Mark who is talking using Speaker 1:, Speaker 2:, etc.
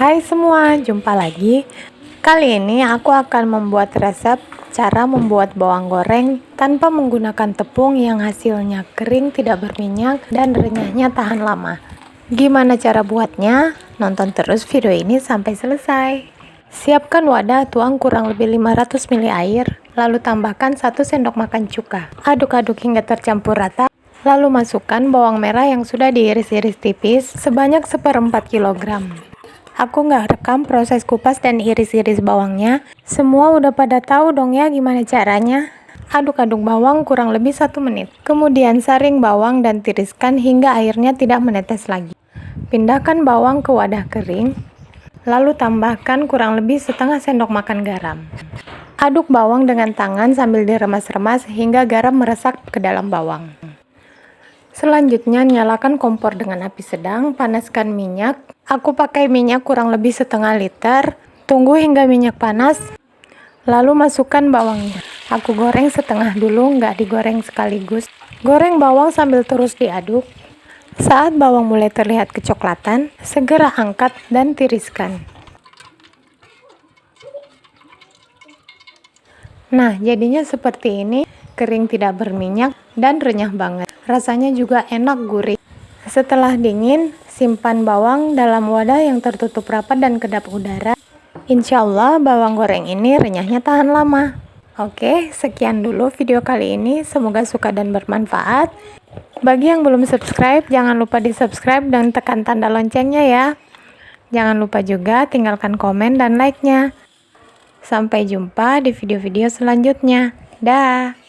Speaker 1: Hai semua, jumpa lagi. Kali ini aku akan membuat resep cara membuat bawang goreng tanpa menggunakan tepung yang hasilnya kering, tidak berminyak, dan renyahnya tahan lama. Gimana cara buatnya? Nonton terus video ini sampai selesai. Siapkan wadah, tuang kurang lebih 500 ml air, lalu tambahkan 1 sendok makan cuka. Aduk-aduk hingga tercampur rata. Lalu masukkan bawang merah yang sudah diiris-iris tipis sebanyak seperempat kilogram. Aku nggak rekam proses kupas dan iris-iris bawangnya. Semua udah pada tahu dong ya gimana caranya. Aduk-aduk bawang kurang lebih satu menit. Kemudian saring bawang dan tiriskan hingga airnya tidak menetes lagi. Pindahkan bawang ke wadah kering. Lalu tambahkan kurang lebih setengah sendok makan garam. Aduk bawang dengan tangan sambil diremas-remas hingga garam meresap ke dalam bawang. Selanjutnya nyalakan kompor dengan api sedang, panaskan minyak. Aku pakai minyak kurang lebih setengah liter. Tunggu hingga minyak panas, lalu masukkan bawangnya. Aku goreng setengah dulu, nggak digoreng sekaligus. Goreng bawang sambil terus diaduk. Saat bawang mulai terlihat kecoklatan, segera angkat dan tiriskan. Nah, jadinya seperti ini, kering tidak berminyak dan renyah banget. Rasanya juga enak gurih. Setelah dingin, simpan bawang dalam wadah yang tertutup rapat dan kedap udara. Insya Allah bawang goreng ini renyahnya tahan lama. Oke, sekian dulu video kali ini. Semoga suka dan bermanfaat. Bagi yang belum subscribe, jangan lupa di subscribe dan tekan tanda loncengnya ya. Jangan lupa juga tinggalkan komen dan like-nya. Sampai jumpa di video-video selanjutnya. Dah.